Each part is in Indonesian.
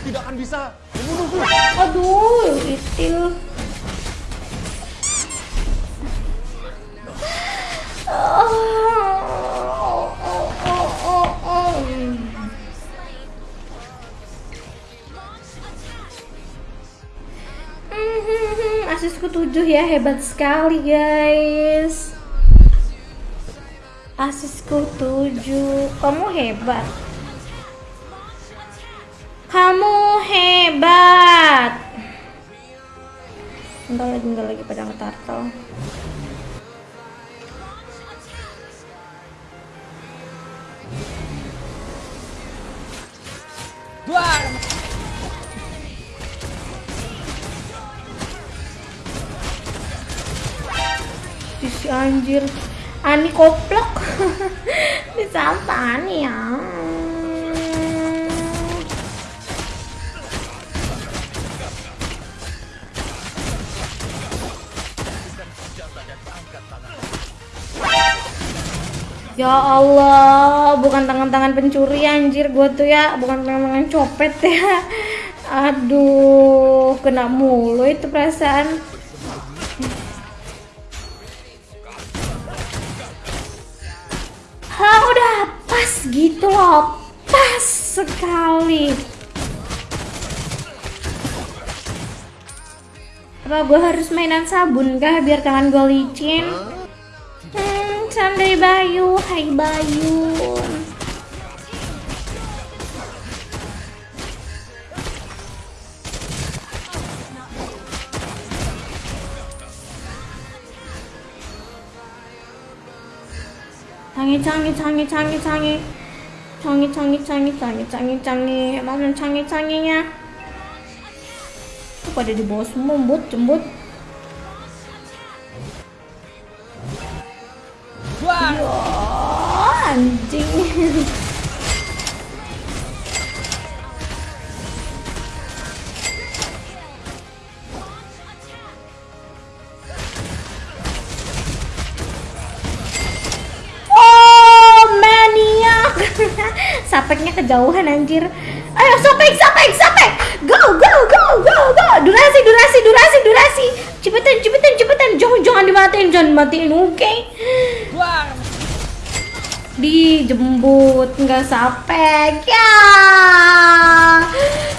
Kau tidak akan bisa membunuhku. Aduh, itil. Hmm, Asisku 7 ya, hebat sekali guys. Asisku 7. Kamu hebat. Kamu hebat. Entar lagi, entar lagi pada ngetartel. Si anjir. Ani koplok. Bisa apa Ani ya? Ya Allah, bukan tangan-tangan pencuri anjir gua tuh ya, bukan tangan-tangan copet ya. Aduh, kena mulu itu perasaan. Hah, udah pas gitu loh. Pas sekali. Apa gue harus mainan sabun kah biar tangan gue licin? Hmm, Sandai Bayu, hai Bayu. 창이 창이 창이 창이 창이 창이 창이 창이 창이 창이 창이 mana 창이 창이nya Kok pada di bawah semua jembut jembut anjing Oh, maniak. Sapeknya kejauhan anjir. Ayo sapek, sapek, sapek. Go, go, go, go, go. Durasi, durasi, durasi, durasi. Cepetan, cepetan, cepetan. Jangan, jangan dimatiin, jangan dimatiin, oke? Duar! Dijembut, nggak sapek. Ya,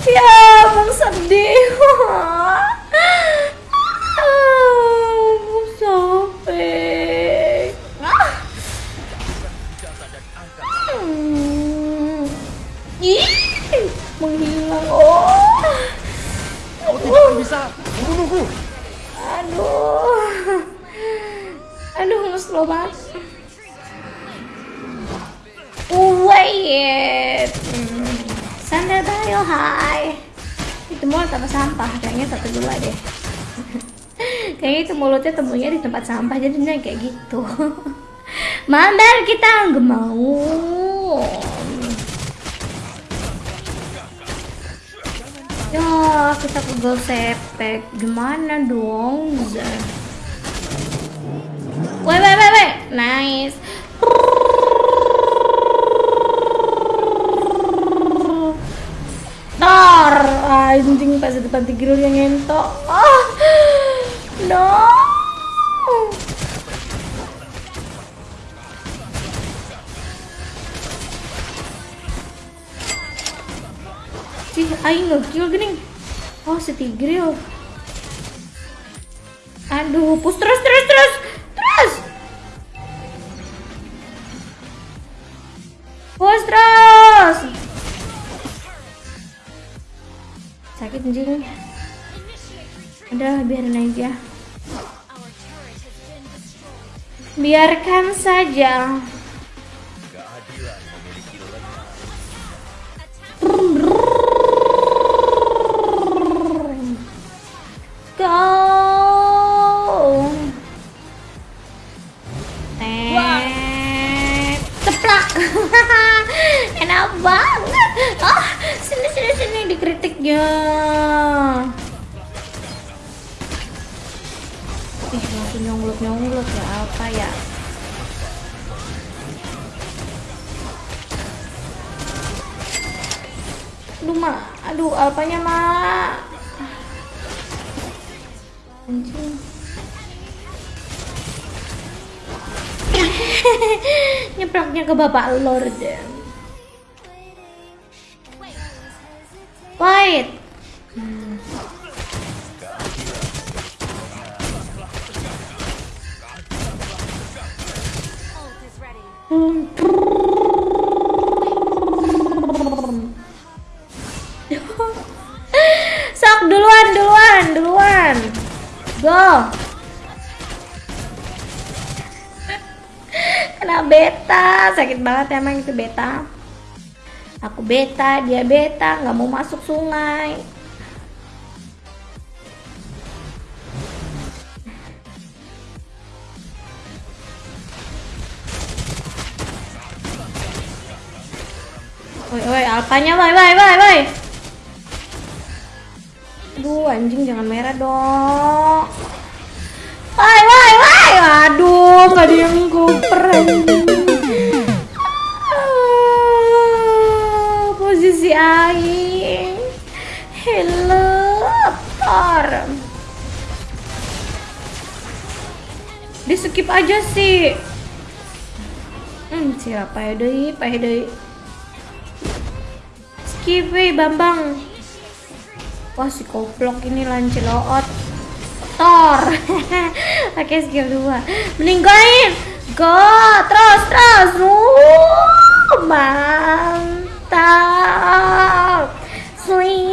ya, emang sedih. Menghilang. Oh. Kau tidak bisa membunuhku. Aduh. Aduh, slow banget. Wait. Hmm. Sandal Bayo, hai. Itu mulut apa sampah? Kayaknya satu dua deh. Kayaknya itu mulutnya temunya di tempat sampah jadinya kayak gitu. Mandar kita nggak mau. Ya, kita pegel sepek. Gimana dong? Wait, wait, wait, wait. Nice. Anjing pas di depan tigil yang ngentok. Ah, no. Cih, aing ngekill gening. Oh, si Tigril. Aduh, push terus, terus, terus, terus. Anjing. Udah, biarin aja. Biarkan saja. Dikritiknya. Ih, langsung nyonglut nyonglut ya apa ya? Aduh, mak. Aduh, alpanya, mak. Anjing. Nyeplaknya ke bapak Lord. Wait. Sok duluan, duluan, duluan. Go. Kena beta, sakit banget emang itu beta. Aku beta, dia beta, nggak mau masuk sungai. Woi, woi, alpanya, woi, woi, woi, woi. Aduh, anjing jangan merah dong. Woi, woi, woi. Aduh, nggak ada yang kuper anjing. Skip aja sih. Hmm, siapa ya deh, pak deh. Skip we, Bambang. Wah si goblok ini lanceloot Thor Oke skill 2 Mending goin Go Terus terus. Uh, Mantap. Sweet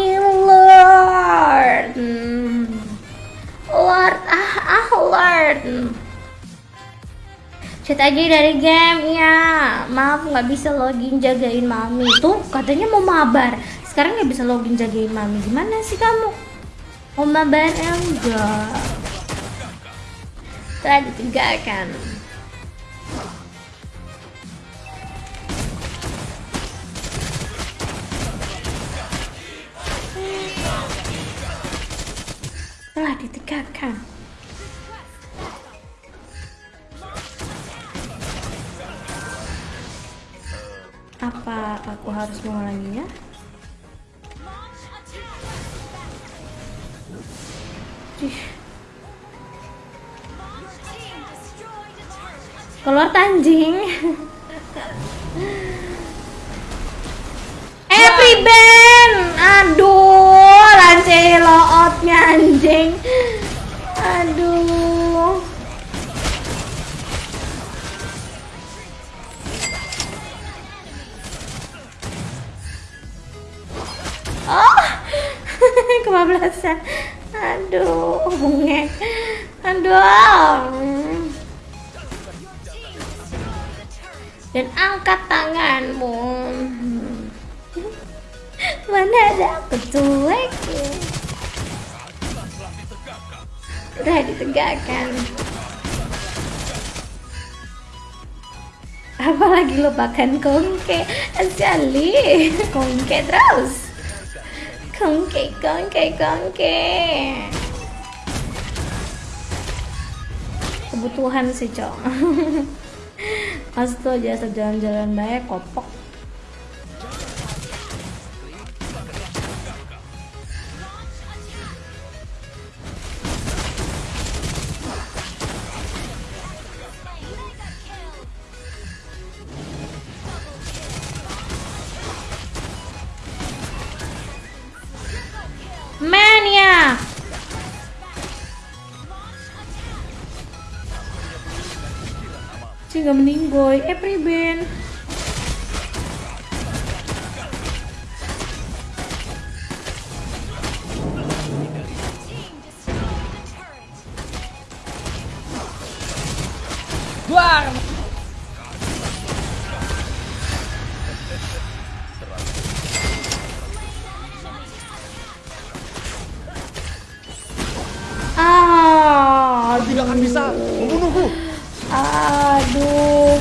Chat aja dari game. Ya Maaf nggak bisa login jagain mami. Tuh katanya mau mabar. Sekarang nggak bisa login jagain mami. Gimana sih kamu? Mau mabar? Enggak? Telah ditinggalkan. Telah ditinggalkan Apa aku harus mengulanginya? Keluar tanjing. Every band. Aduh, lancelootnya anjing. Oh, kebablasan. Aduh, bunge. Aduh. Dan angkat tanganmu. Mana ada aku cuek? Udah ditegakkan. Apalagi lupakan kongke Asali Kongke terus Kongke, kongke, kongke Kebutuhan sih, Cok. Jasa jalan-jalan baik, kopok ya? Cih gak meninggoy. Eh preben. Guarda! berusaha membunuhku. Aduh,